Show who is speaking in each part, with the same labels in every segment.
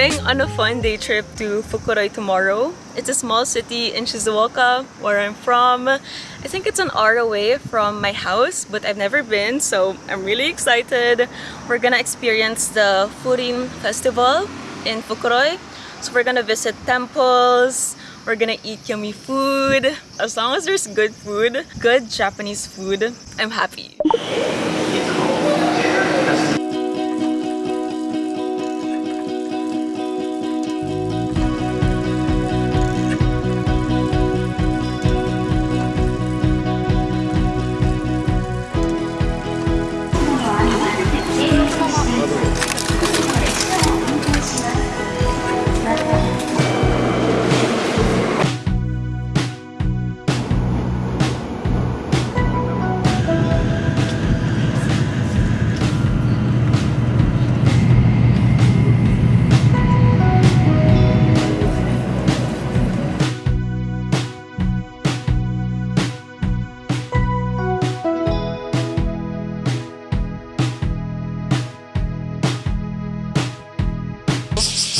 Speaker 1: going on a fun day trip to Fukuroi tomorrow. It's a small city in Shizuoka, where I'm from. I think it's an hour away from my house, but I've never been, so I'm really excited. We're gonna experience the Furin Festival in Fukuroi. So we're gonna visit temples, we're gonna eat yummy food. As long as there's good food, good Japanese food, I'm happy.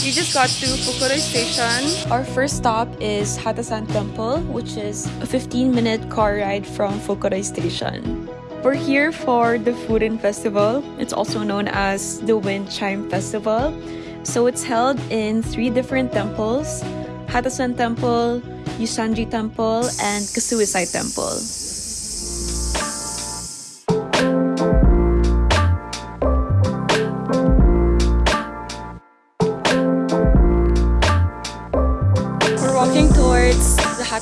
Speaker 1: We just got to Fukuroi Station. Our first stop is Hatasan Temple, which is a 15-minute car ride from Fukuroi Station. We're here for the Furin Festival. It's also known as the Wind Chime Festival. So it's held in three different temples, Hatasan Temple, Yusanji Temple, and Kasuisai Temple.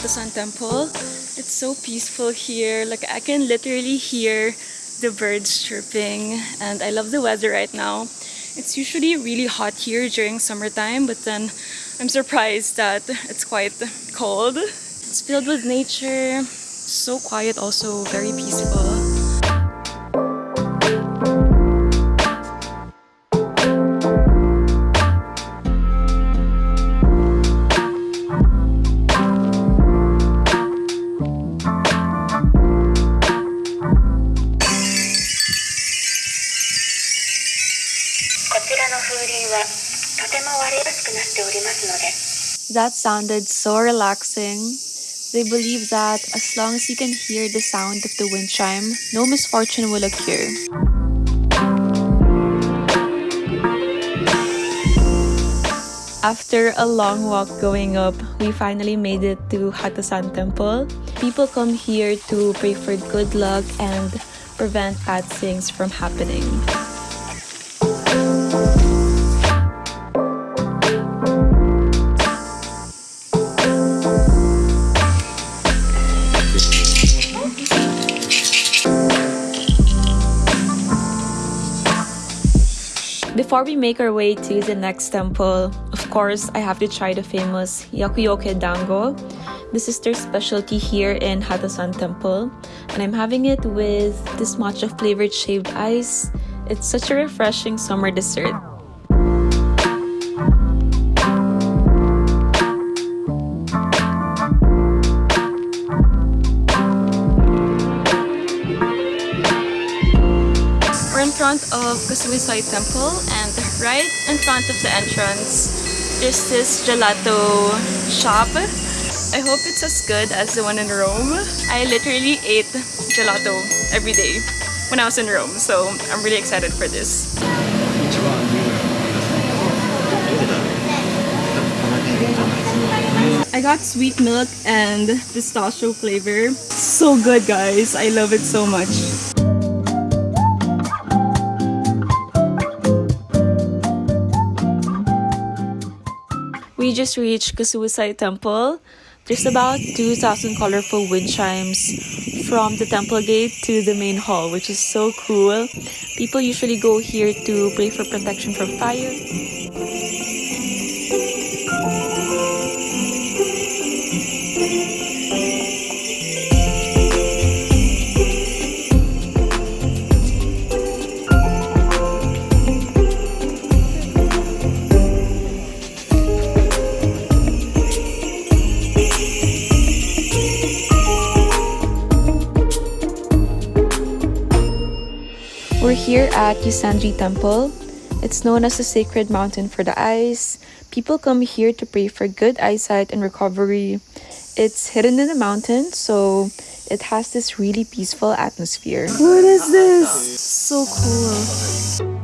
Speaker 1: Hatasan Temple. It's so peaceful here. Like I can literally hear the birds chirping and I love the weather right now. It's usually really hot here during summertime, but then I'm surprised that it's quite cold. It's filled with nature, so quiet also, very peaceful. That sounded so relaxing. They believe that as long as you can hear the sound of the wind chime, no misfortune will occur. After a long walk going up, we finally made it to Hatasan Temple. People come here to pray for good luck and prevent bad things from happening. Before we make our way to the next temple, of course, I have to try the famous Yakuyoke Dango. This is their specialty here in Hatasan Temple, and I'm having it with this matcha flavored shaved ice. It's such a refreshing summer dessert. Front of Kasuisai Temple and right in front of the entrance is this gelato shop. I hope it's as good as the one in Rome. I literally ate gelato every day when I was in Rome, so I'm really excited for this. I got sweet milk and pistachio flavor. So good guys, I love it so much. We just reached Kasuisai Temple. There's about 2,000 colorful wind chimes from the temple gate to the main hall, which is so cool. People usually go here to pray for protection from fire. Here at Yusanji Temple. It's known as the sacred mountain for the eyes. People come here to pray for good eyesight and recovery. It's hidden in the mountain, so it has this really peaceful atmosphere. What is this? So cool.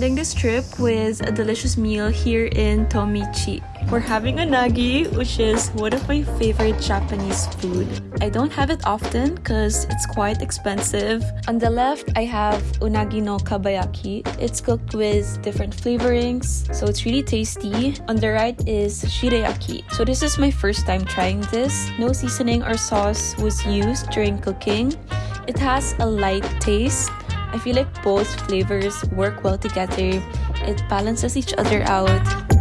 Speaker 1: Ending this trip with a delicious meal here in Tomichi. We're having unagi, which is one of my favorite Japanese food. I don't have it often because it's quite expensive. On the left, I have unagi no kabayaki. It's cooked with different flavorings, so it's really tasty. On the right is shirayaki. So this is my first time trying this. No seasoning or sauce was used during cooking. It has a light taste I feel like both flavors work well together. It balances each other out.